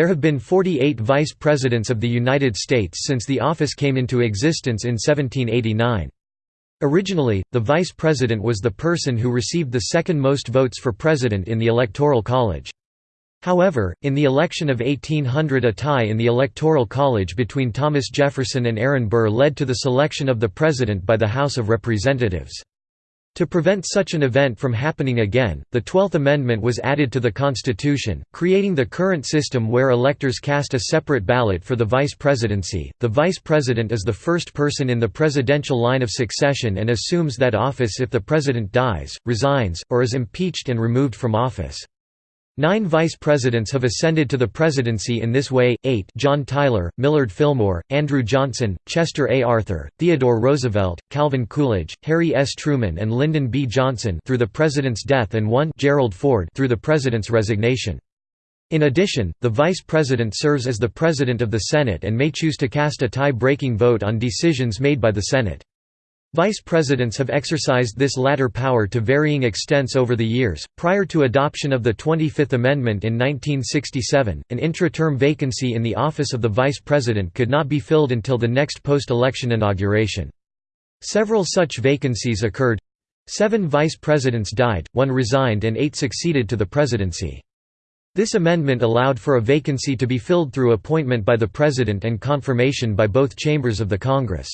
There have been 48 Vice Presidents of the United States since the office came into existence in 1789. Originally, the Vice President was the person who received the second most votes for President in the Electoral College. However, in the election of 1800 a tie in the Electoral College between Thomas Jefferson and Aaron Burr led to the selection of the President by the House of Representatives. To prevent such an event from happening again, the Twelfth Amendment was added to the Constitution, creating the current system where electors cast a separate ballot for the vice presidency. The vice president is the first person in the presidential line of succession and assumes that office if the president dies, resigns, or is impeached and removed from office. Nine vice presidents have ascended to the presidency in this way, eight John Tyler, Millard Fillmore, Andrew Johnson, Chester A. Arthur, Theodore Roosevelt, Calvin Coolidge, Harry S. Truman and Lyndon B. Johnson through the president's death and one Gerald Ford through the president's resignation. In addition, the vice president serves as the president of the Senate and may choose to cast a tie-breaking vote on decisions made by the Senate. Vice presidents have exercised this latter power to varying extents over the years. Prior to adoption of the 25th Amendment in 1967, an intra-term vacancy in the office of the vice president could not be filled until the next post-election inauguration. Several such vacancies occurred. Seven vice presidents died, one resigned and eight succeeded to the presidency. This amendment allowed for a vacancy to be filled through appointment by the president and confirmation by both chambers of the Congress.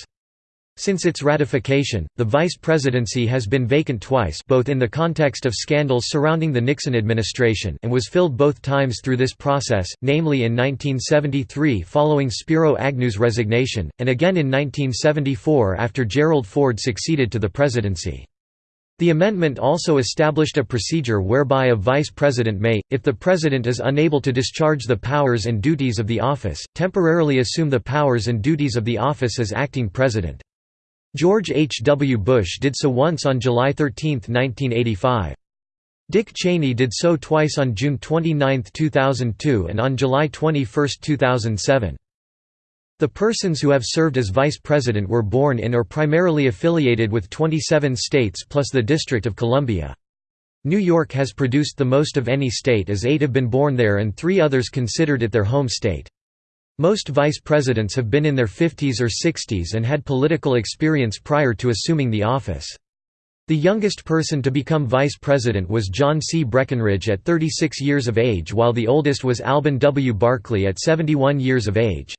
Since its ratification, the vice presidency has been vacant twice both in the context of scandals surrounding the Nixon administration and was filled both times through this process, namely in 1973 following Spiro Agnew's resignation, and again in 1974 after Gerald Ford succeeded to the presidency. The amendment also established a procedure whereby a vice president may, if the president is unable to discharge the powers and duties of the office, temporarily assume the powers and duties of the office as acting president. George H. W. Bush did so once on July 13, 1985. Dick Cheney did so twice on June 29, 2002 and on July 21, 2007. The persons who have served as vice president were born in or primarily affiliated with 27 states plus the District of Columbia. New York has produced the most of any state as eight have been born there and three others considered it their home state. Most vice presidents have been in their 50s or 60s and had political experience prior to assuming the office. The youngest person to become vice president was John C. Breckinridge at 36 years of age while the oldest was Alben W. Barkley at 71 years of age.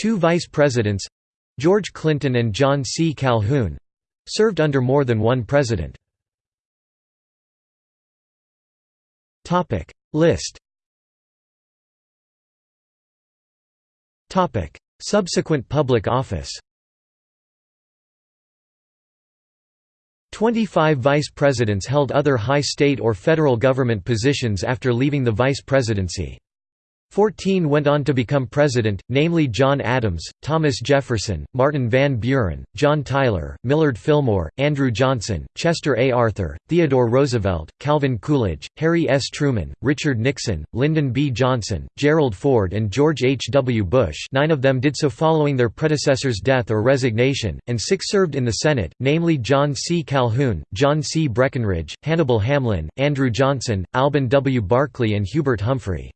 Two vice presidents—George Clinton and John C. Calhoun—served under more than one president. List Subsequent public office 25 vice presidents held other high state or federal government positions after leaving the vice presidency. Fourteen went on to become president, namely John Adams, Thomas Jefferson, Martin Van Buren, John Tyler, Millard Fillmore, Andrew Johnson, Chester A. Arthur, Theodore Roosevelt, Calvin Coolidge, Harry S. Truman, Richard Nixon, Lyndon B. Johnson, Gerald Ford and George H. W. Bush nine of them did so following their predecessor's death or resignation, and six served in the Senate, namely John C. Calhoun, John C. Breckinridge, Hannibal Hamlin, Andrew Johnson, Alben W. Barkley and Hubert Humphrey.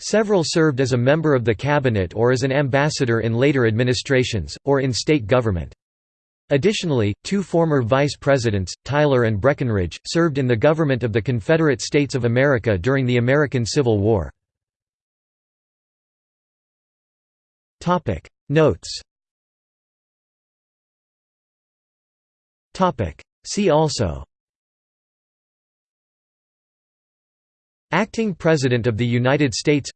Several served as a member of the cabinet or as an ambassador in later administrations, or in state government. Additionally, two former vice presidents, Tyler and Breckinridge, served in the government of the Confederate States of America during the American Civil War. Notes See also Acting President of the United States.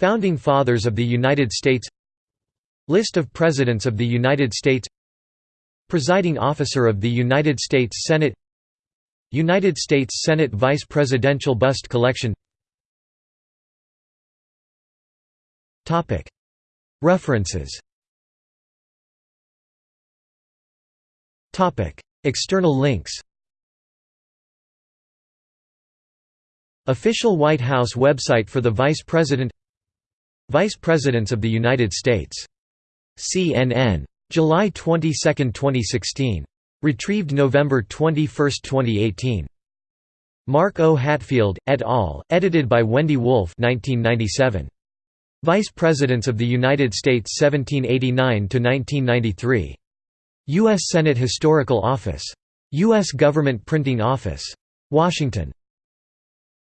Founding Fathers of the United States. List of Presidents of the United States. Presiding Officer of the United States Senate. United States Senate Vice Presidential Bust Collection. References. External links Official White House website for the Vice President Vice Presidents of the United States. CNN. July 22, 2016. Retrieved November 21, 2018. Mark O. Hatfield, et al., edited by Wendy Wolf 1997. Vice Presidents of the United States 1789–1993. U.S. Senate Historical Office. U.S. Government Printing Office. Washington.